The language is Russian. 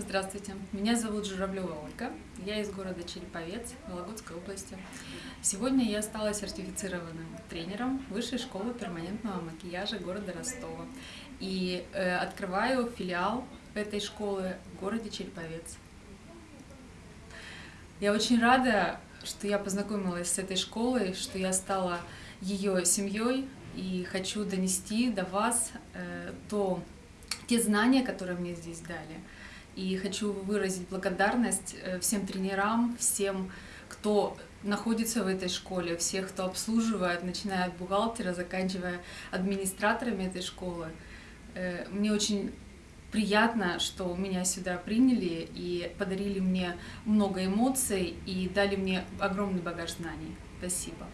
Здравствуйте, меня зовут Журавлева Ольга, я из города Череповец, Вологодской области. Сегодня я стала сертифицированным тренером Высшей школы перманентного макияжа города Ростова и э, открываю филиал этой школы в городе Череповец. Я очень рада, что я познакомилась с этой школой, что я стала ее семьей и хочу донести до вас э, то, те знания, которые мне здесь дали. И хочу выразить благодарность э, всем тренерам, всем, кто находится в этой школе, всех, кто обслуживает, начиная от бухгалтера, заканчивая администраторами этой школы. Э, мне очень приятно, что меня сюда приняли и подарили мне много эмоций и дали мне огромный багаж знаний. Спасибо.